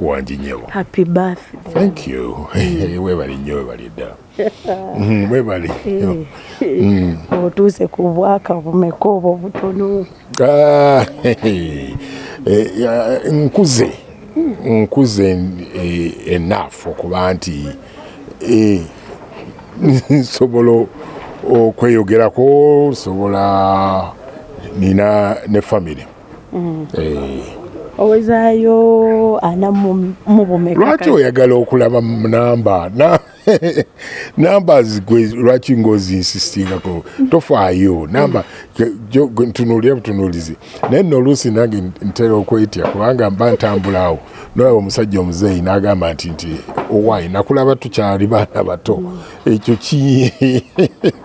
wangi nyewo happy birthday. Thank you. Webali nnyo webali Mm, webali nnyo. otuuse ku bwaka bumeka obwo butono Ah, eh, nkuze. Nkuze eh, enough okuba nti eh, nsobola okweyogerako sobola nina ne famire Eh, owezaayo ana mu bumeka lwaki oyagala okulaba mu namba? Na- namba zigwe lwaki ngaozinsistingako tofaayo. Namba ntunuulira butunuulizi naye nno oluusi nange ntera okwetya kubanga mba ntambulaawo nolaba omusajja omuzeeyi n'agamba nti nti owaayi nakulaba tukyali baana bato. Ekyo ki?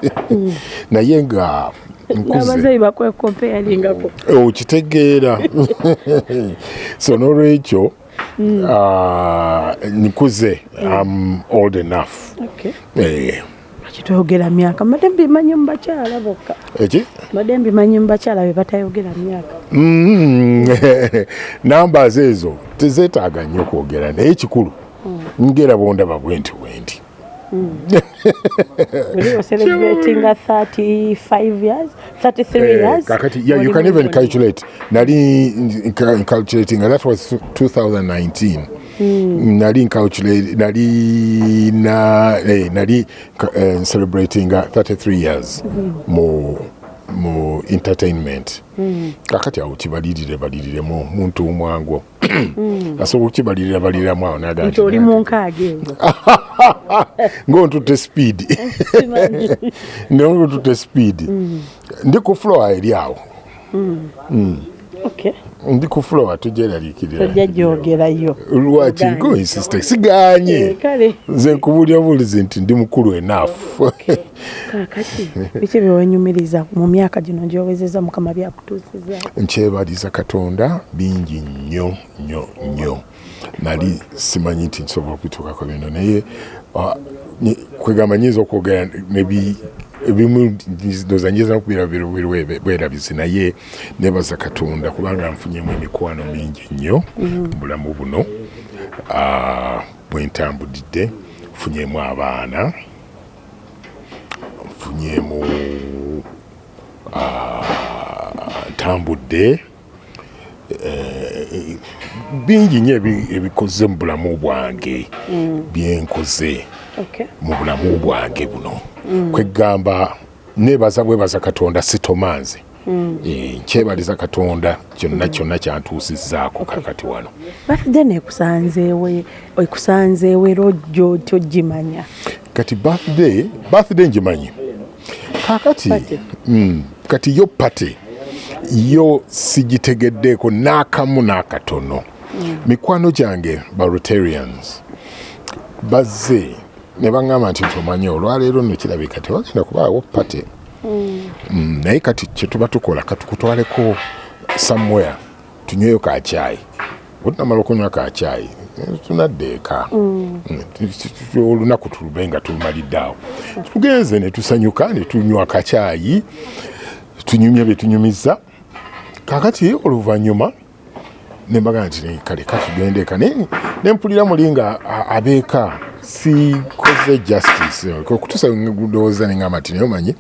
Naye nga n'abazayi bakwekompeyaringako okitegeera. So n'olwekyo ah, nkuze am old enough. Eh, kitwogera myaka? Mbadde mbimanyi mu bakyala bokka. Eki? Mbadde mbimanyi mu bakyala be batayogera myaka. Mm, numbers ezo tezeetaaga nnyo kwogera naye ekikulu ngera bondaba bwenti bwenti oli ocelebratinga 35 years? 33 Eh, years? kakati yeah, you Oli can mu even buli- calculate. Nali nca- calculating that was 2019 nali calculate nali na eh, nali uh, celebrating uh, 33 years mu mu entertainment. Kakati awo kibalirire baliriremu muntu mwango asobola okukibalirira baliriramu awo naga nti oli mu nkaaga eyo ngaontute speed ngaontute speed. Ndi ku floor eri awo. Okay. Ndi ku floor tugyeraliikirira tojja gyogerayo. Lwaki Oganye. ngoinsiste siganye Eh, nze nkubulya bulizi nti ndi mukulu enafu kakati biki byewenyumiriza mu myaka gino gyowezeza mukama byakutuusiza? Nkyebaliza katonda bingi nnyo nnyo nnyo. Nali simanyi nti nsobola okutuukako bino naye ah, kwegamba nyinza okwogera nebi ebimu ndoza nyinza okubeera bwerabizi naye nebaza katonda kubanga nfunyemu emikwano mingi nnyo mu bulamu buno. Ah, bwe ntambudidde nfunyemu abaana nfunyemu ntambudde eh, bingi nnyo ebi- ebikoze mu bulamu bwange byenkoze Okay. Mu bulamu bwange buno. Kwegamba nebaza bwebaza katonda sitomanze Eh, nkyebaliza katonda kyonna kyonna kyantuusizzaako kakati wano. Birthday nekusanzeewe ekusanzeewe era ojjo togimanya kati birthday birthday ngimanyi. Kakati mm, kati yo pate yo sigitegeddeeko n'akamu n'akatono. Mikwano gyange ba rotarians bazze ne baŋŋamba nti tomanyi olwaleero nno kirabika tewagenda kubaawo pate. Mm, naye kati kyetuba tukola katukutwaleko somewhere tunyweyo kacyayi otunamala okunywa kacyayi eh, tunadde eka. Mm, tu- tu- olunaku tulube nga tulumalidde awo. Tugenze ne tusanyuka ne tunywa kacyayi tunyumya bye tunyumiza. Kakati oluvannyuma nembaga nti "Ne, kale katugende eka. Naye nempulira muli nga abeeka sikoze justice. Okutuusa ndowooza neŋamba nti naye omanyi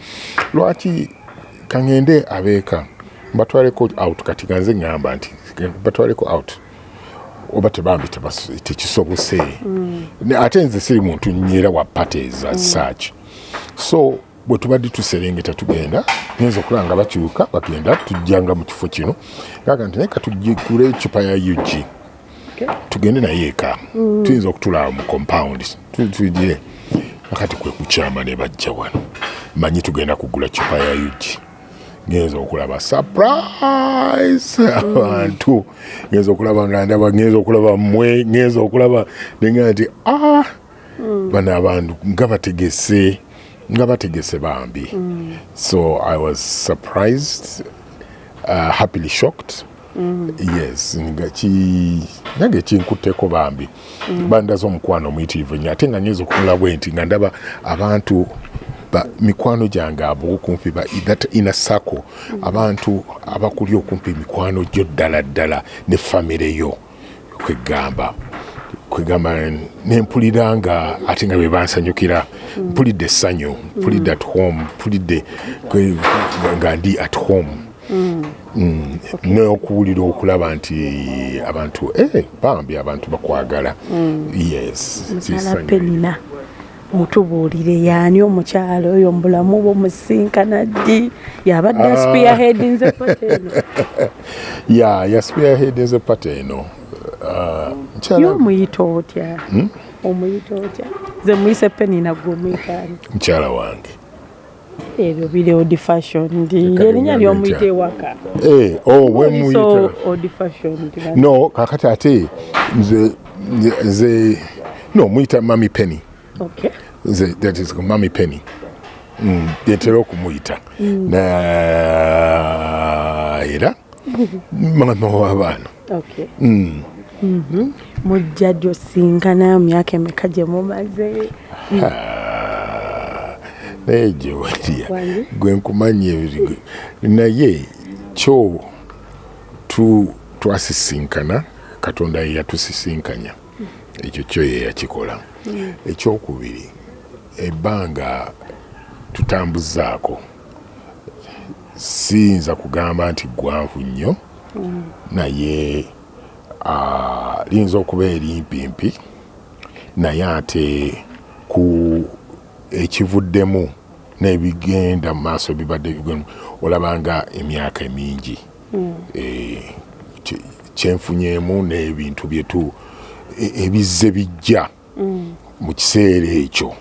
lwaki kaŋŋende abeeka? Mbatwaleko out. Kati ganze ŋŋamba nti batwaleko out. Oba tebambi tekisobose Ne- ate nze siri muntu nnyera wa pate za saaki so bwe tubadde tuserengeta tugenda nyinza okulaba nga bakyuka bagenda tujjanga mu kifo kino. Gaga nti naye katugigule ecupa ya ug tugende naye eka. Tuyinza okutulaba mu compound Tu- tujje akati kwe kukyama ne bajja wano. Manyi tugenda kugula cupa ya ug ngenza okulaba surprise abantu. Ngenza okulaba nga ndaba ngenza okulaba mmwe ngenza okulaba nenga nti ah! Bano abantu nga bategese nga bategese bambi. So i was surprised uh, happily shocked yes nga ki nange kinkutteko bambi. Bandaza omukwano omuyitirivu nnyo ate nga nyinza okumula bwe nti nga ndaba abantu ba mikwano gyange abo that ina sako abantu abakuli okumpi mikwano gyo ddala ddala ne famire yo kwegamba kwegamba nempulira nga ate nga bebansanyukira mpulidde essanyu mpulidde at home mpulidde nga ndi at home. Mm. N'okuwulira okulaba nti abantu eh, bambi abantu bakwagala. Yes mukyala kissanyu. penina mutubuulire yaani omukyalo oyo mubulamu bwomusinkana ddi? Yabadde Ah. aspiahedinze pateno ya yaspearheadinze pata eno Ah, mukyala yomuyita otya? Omuyita otya? Ze muyise penina gwe omuyitaani mukyala wange ebyo biri odi fashion ndi erinnya bigambo lyomuyita ntya. ewaka Eh, oh, we Oyise muyita. odi fashion ndi no kakati ate nze nze no muyita mami penny. Okay. Nze that is mami penny. Mm, yentera okumuyita. Na era mama w'abaana okay. Mhm. mujja gyosinkana myaka emeka gye mumaze naye gyewalya Wange? gwe nkumanya ebiri naye kyo tu twasisinkana katonda ye yatusisinkanya. Ekyo kyo ye yakikola. Ekyokubiri ebbanga tutambuzaako. Siyinza kugamba nti gwanvu nnyo naye ah, liyinza okuba erimpimpi naye ate ku ekivuddemu n'ebigenda mu maaso bibadde bigemu olabanga emyaka emingi Eh, kye- kyenfunyemu n'ebintu byetu e- ebizze bijja mu kiseera ekyo.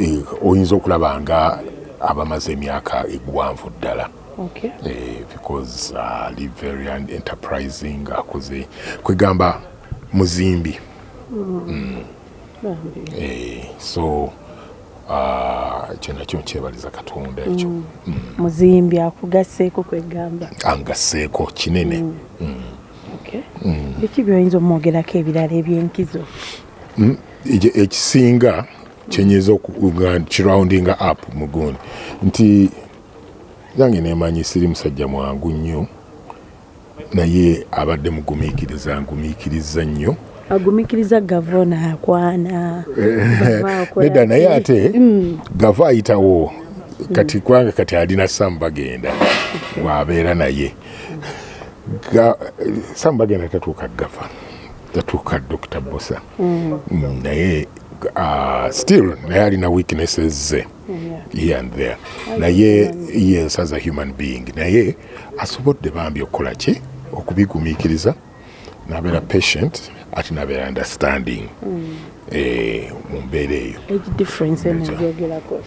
Eh, oyinza okulaba nga abamaze emyaka egwanvu ddala. Okay. Eh, because uh, ali very un- enterprising akoze kwegamba muzimbi. Eh, so uh, ekyo nakyo nkyebaliza katonda ekyo. Muzimbi akugaseeko kwegamba. Angaseeko kinene. Okay. Biki byoyinza omwogerako ebirala ebyenkizo? Ekisinga kyenyiza okuga kiroundinga up mugundi. Nti yange nemanyi siri musajja mwangu nnyo naye abadde mugumiikiriza ngumiikiriza nnyo agumikiriza gavana akwana. Bava akola nedda naye ate gava ayitawo. Kati kubanga kati alina samu bagenda waabeera naye. Samu bagenda tatuuka gava tatuuka dr bosa Mm, naye uh, still naye alina weaknesses ze here and there. Naye yes as a human being. Naye asobodde bambi okukola ki? Okubigumiikiriza nabeera patient ate nabeera understanding eh, mu mbeera eyo. Age difference eno egyogerako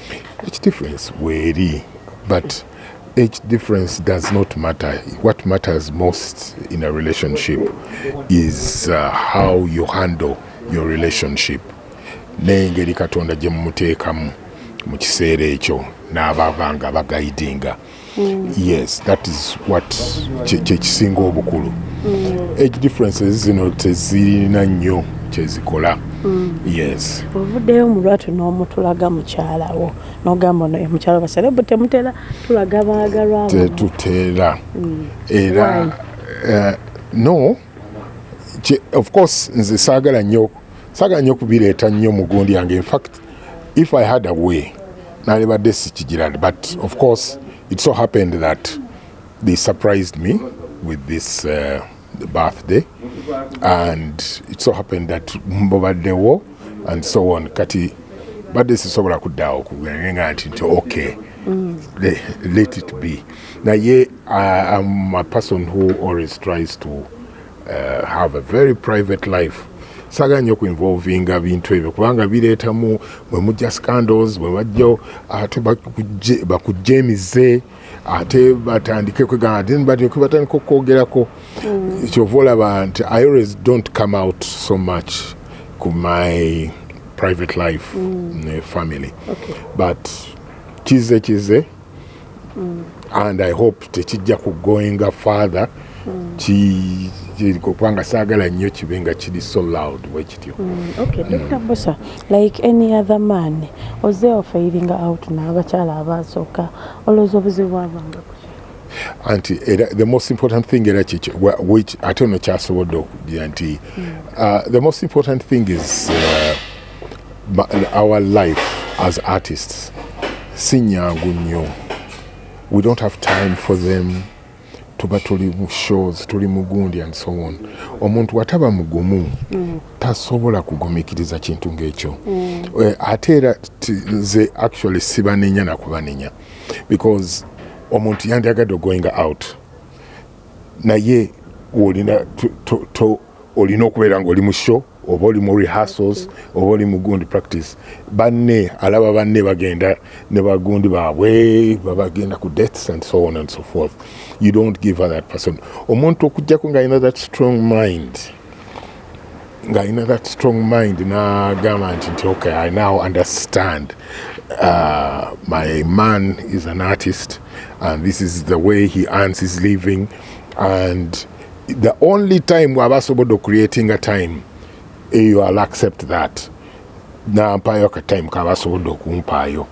age difference weeri but age difference does not matter. What matters most in a relationship is uh, how you handle your relationship. N'engeri katonda gye mumuteekamu mu kiseera ekyo n'ababa nga bagaidinga yes that is what kye kye kisinga obukulu. Age differences zino tezirina nnyo kyezikola. Yes. Ovuddeyo mu lwatu n'omutulaga mukyalawo n'ogamba ye mukyala baserebu temutera tulaga baagalwawo tetuteera era uh, no. Of course nze saagala nnyo saagala nnyo kubireeta nnyo mu gundi yange. In fact if i had a way nalibadde sikigira but of course it so happened that they surprised me with this uh, birthday. And it so happened that mbobaddewo and so on. Kati badde sisobola kuddaawo kugenga nti nti okay le- let it be. Naye I- i'm a person who always tries to uh, have a very private life saagala nnyo okuinvolvinga bintu ebyo kubanga bireetamu bwe mujja scandals bwe bajjo ate bakuje- bakujemize ate batandike kwegamba then batandike batandika okwogerako kyova olaba nti i always don't come out so much ku my private life ne family. Okay. but kize kize. And i hope tekijja kugoinga father ki- ki- kubanga saagala nnyo kibe nga kiri so loud bwe kityo. Okay dr. Bosa like any other man oze ofairinga out n'abakyala abasooka? Olowooza obuzibu bwabanga kuki anti era the most important thing era kiki wa- which ate ono kyasobodde okugira nti uh, the most important thing is uh, our life as artists si nyangu nnyo. We don't have time for them tuba tuli mu shows tuli mugundi and so on. Omuntu wataba mugumu tasobola kugumikiriza kintu ng'ekyo. Eh, ate era nze actually sibanenya nakubanenya because omuntu yandyagadde going out naye olina olina okubeera ngaoli mu show oba oli mu rehearsals oba oli mu gundi practice banne alaba banne bagenda ne bagundi baabwe babagenda ku deaths and so on and so forth. You don't give her that person. Omuntu okujjako ng'alina that strong mind ng'alina that strong mind n'agamba nti nti okay i now understand uh, my man is an artist and this is the way he earns his living and the only time waba asobodde ocreating a time eyo i'll accept that. Nampaayo akatime kaba asobodde okumpaayo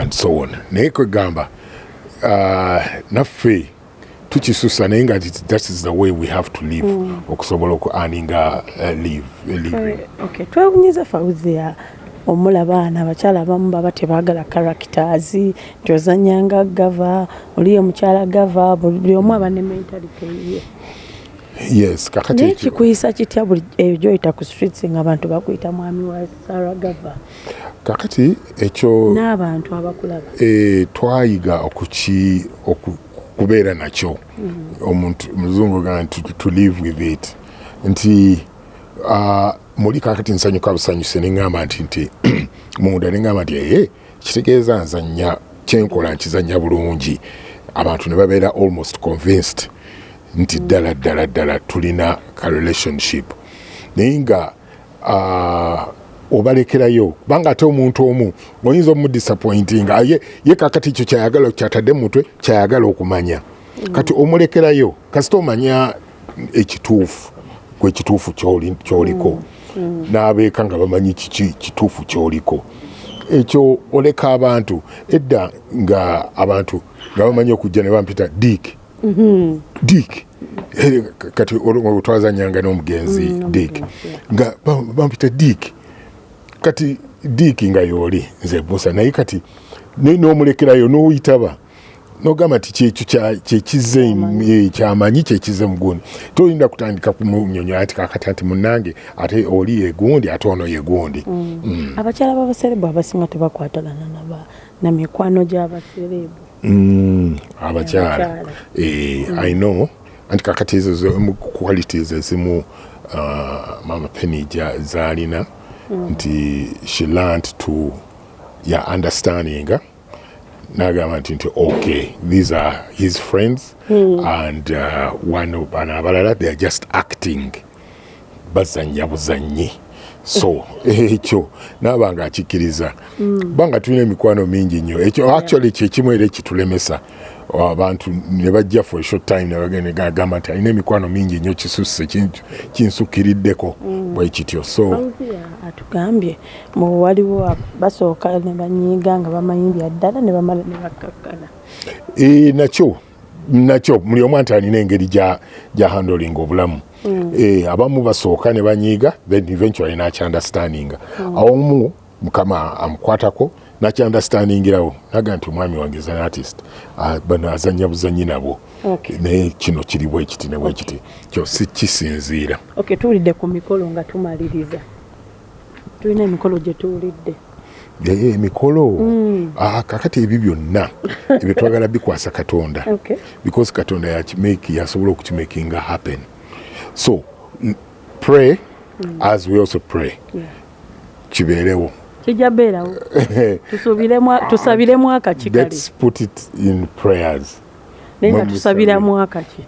and so on. Naye kwegamba uh, naffe tukisusa naye nga that is the way we have to live okusobola oku earninga okay twewunyiza fawuzia omulaba abaana abakyala abamu baba tebaagala characters nti ozanyanga gava oliyo mukyala gava buli omu aba ne mentality ye yes kakati naye ekyo- kikuyisa kitya buli eyo gyoyita ku streets nga abantu bakuyita mwami wa sara gava? Kakati ekyo n'abantu abakulaba. e, twayiga okuki oku- kubeera nakyo. Omuntu muzungu ga nti to- to live with it. Nti uh, muli kakati nsanyuka busanyuse neŋŋamba nti nti munda neŋŋamba nti eye kitegeeza nzanya kyenkola nkizanya bulungi. Abantu ne babeera almost convinced nti ddala ddala ddala tulina ka relationship. Naye nga obalekerayo kubanga ate omuntu omu oyinza omudisappointinga ye, ye kakati ekyo kyayagala kyatadde mu mutwe kyayagala okumanya. Kati omulekerayo kasita omanya ekituufu kwekituufu kyoli- kyoliko. N'abeeka nga bamanyi kiki kituufu kyoliko. Ekyo oleka abantu. Edda nga abantu nga bamanyi okujja ne bampita dick dick. Eh, k- kati olwo twazanyanga n'omugenzi dick. nga ba- bampita dick. Kati dick nga yooli nze busa naye kati naye n'omulekerayo n'oyitaba nogamba nti kyekyo kyekize eh, kyamanyi kyekize mugundi tolinda kutandika kumunyonyola nti kakati ati munange ate oli yegundi ate ono yegundi abakyala b'abaserebu abasinga tebakwatagana na mikwano gy'abaserebu Mm, abakyala. Abakyala. Eh, i know. Anti kakati ezo zo- qualities ezimu uh, mama penny ja- zalina nti she learned to ya understanding. Nagamba nti nti okay these are his friends and uh, one bano abalala they are just acting. Bazanya buzanyi so ekyo naaba nga akikkiriza. Kubanga tulina emikwano mingi nnyo. Ekyo actually kyekimu era ekitulemesa abantu ne bajja for short time ne bagenda gagamba nti alina emikwano mingi nnyo kisusse kin- kinsukiriddeko bwe kityo. So atugambye mu waliwo ab- basooka ne banyiiga nga bamanyimbya ddala ne bamala ne bakkakkana e, nakyo nakyo buli omu nti alina engeri gya gya handling obulamu. E, abamu basooka ne banyiiga then eventually nakyanderstandinga awomu mukama amukwatako nakyanderstandingirawo naga nti omwami wange is an artist bano azanya buzanyi nabo. Naye kino kiri bwe kiti ne bwe kiti. Kyo si kisinziira. Tuwulidde ku mikolo nga tumaliriza. Tulina emikolo gye tuwulidde emikolo ah, kakati ebyo byonna ebyo twagala bikwasa katonda. Because katonda yasobola okukimakinga happen. So pray as we also pray. Kibeerewo. Kijja beerawo Tusubiremu- tusabiremu akaki kale? Let's put it in prayers. Naye nga mwe tusabiramu akaki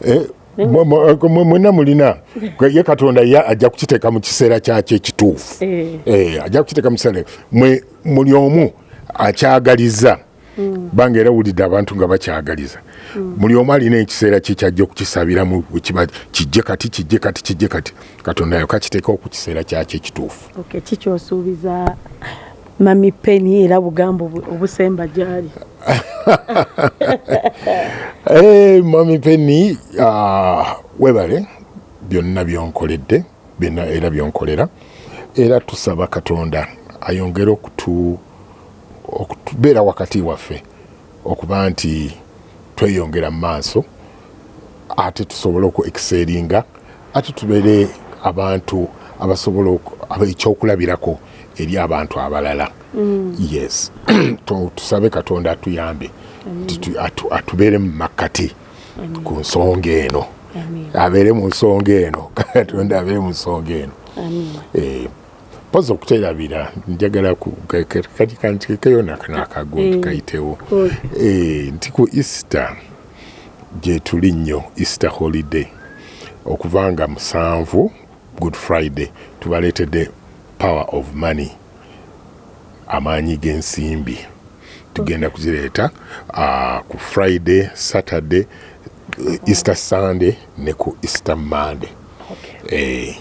Eh, mwe- mwe- mwe- mwenna mulina ye katonda ye ajja kukiteeka mu kiseera kyakyo ekituufu Eh. Eh, ajja kukiteeka mu kiseera mwe muli omu akyagaliza banga era wulidde abantu nga bakyagaliza buli omu alina ekiseera kye kyajja okukisabiramu wekiba kijje kati kijje kati kijje kati. Katonda yoka kiteekawo ku kiseera kyakyo ekituufu kikyosuubiza mami peni era bugambo obu- obusemba gyali Eh, mami penny ah, webale byonna byonkoledde byonna era byonkolera. Era tusaba katonda ayongere okutu okutubeera wakati waffe okuba nti tweyongera mu maaso ate tusobole oku exceringa ate tubeere abantu abasobola oku- aba- ekyokulabirako eri abantu abalala. Yes. Tu- tusabe katonda atuyambe. Atubeere mu makkati ku nsonga eno. Abeere mu nsonga eno. Katonda abeere mu nsonga eno. Eh, poza okuterabira njagala ku- ka- ka- kati kantikeyo nakagundi Mm. kayitewo nti ku easter gye tuli nnyo easter holiday. Okuva nga musanvu good friday tubaleetedde power of money. Amaanyi g'ensimbi. Tugenda kuzireeta ah, ku friday saturday eh, easter sunday ne ku easter monday. Okay. Eh,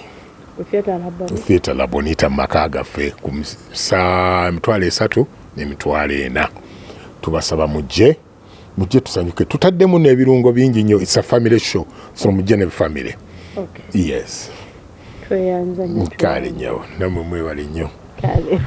theatre labonita mu maka gaffe. Ku emitwalo esatu n'emitwalo ena. Tubasaba mujje mujje tusanyuke. Tutaddemu n'ebirungo bingi nnyo. Its a family show. So mujje ne family. Okay. Yes tweyanza nnyo kale nnyo nammwe mwebale nnyo. Kale